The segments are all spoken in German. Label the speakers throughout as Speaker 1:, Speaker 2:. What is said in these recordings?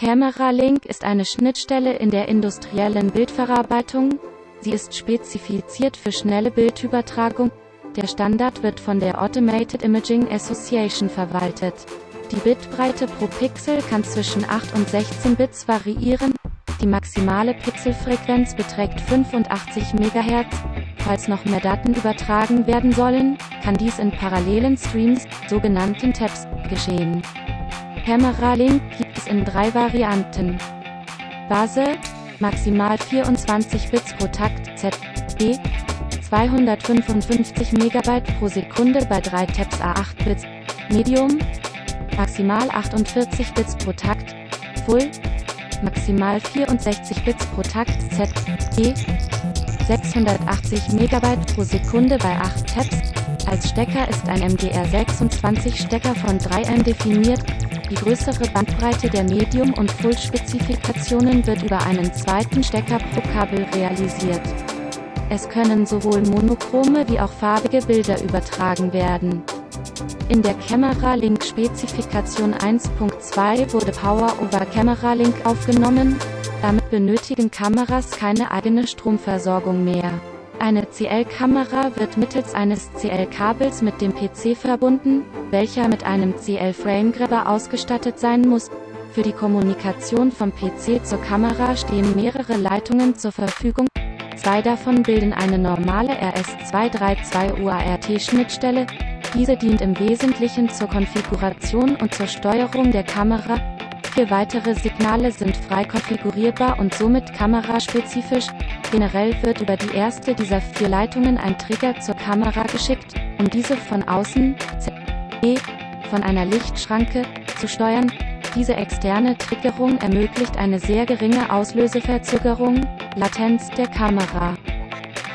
Speaker 1: Camera Link ist eine Schnittstelle in der industriellen Bildverarbeitung. Sie ist spezifiziert für schnelle Bildübertragung. Der Standard wird von der Automated Imaging Association verwaltet. Die Bitbreite pro Pixel kann zwischen 8 und 16 Bits variieren. Die maximale Pixelfrequenz beträgt 85 MHz. Falls noch mehr Daten übertragen werden sollen, kann dies in parallelen Streams, sogenannten Tabs, geschehen. Camera Link gibt es in drei Varianten. Base, maximal 24 Bits pro Takt, ZB, 255 MB pro Sekunde bei 3 Tabs A8 Bits, Medium, maximal 48 Bits pro Takt, Full, maximal 64 Bits pro Takt, ZB, 680 MB pro Sekunde bei 8 Tabs. Als Stecker ist ein MDR26 Stecker von 3M definiert, die größere Bandbreite der Medium- und Full-Spezifikationen wird über einen zweiten Stecker pro Kabel realisiert. Es können sowohl monochrome wie auch farbige Bilder übertragen werden. In der Camera Link Spezifikation 1.2 wurde Power over Camera Link aufgenommen, damit benötigen Kameras keine eigene Stromversorgung mehr. Eine CL-Kamera wird mittels eines CL-Kabels mit dem PC verbunden, welcher mit einem CL-Framegrabber ausgestattet sein muss. Für die Kommunikation vom PC zur Kamera stehen mehrere Leitungen zur Verfügung. Zwei davon bilden eine normale RS232 UART-Schnittstelle. Diese dient im Wesentlichen zur Konfiguration und zur Steuerung der Kamera. Vier weitere Signale sind frei konfigurierbar und somit kameraspezifisch. Generell wird über die erste dieser vier Leitungen ein Trigger zur Kamera geschickt, um diese von außen e, von einer Lichtschranke zu steuern. Diese externe Triggerung ermöglicht eine sehr geringe Auslöseverzögerung, Latenz der Kamera.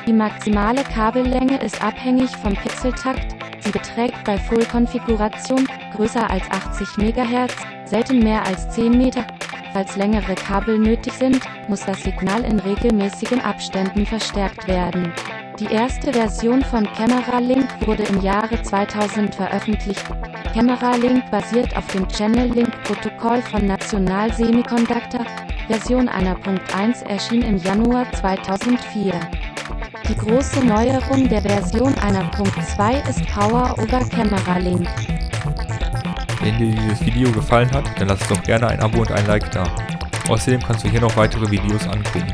Speaker 1: Die maximale Kabellänge ist abhängig vom Pixeltakt, sie beträgt bei Full-Konfiguration größer als 80 MHz, selten mehr als 10 Meter. Falls längere Kabel nötig sind, muss das Signal in regelmäßigen Abständen verstärkt werden. Die erste Version von Camera Link wurde im Jahre 2000 veröffentlicht. Camera Link basiert auf dem Channel Link Protokoll von National Semiconductor. Version 1.1 erschien im Januar 2004. Die große Neuerung der Version 1.2 ist Power over Camera Link.
Speaker 2: Wenn dir dieses Video gefallen hat, dann lass doch gerne ein Abo und ein Like da. Außerdem kannst du hier noch weitere Videos angucken.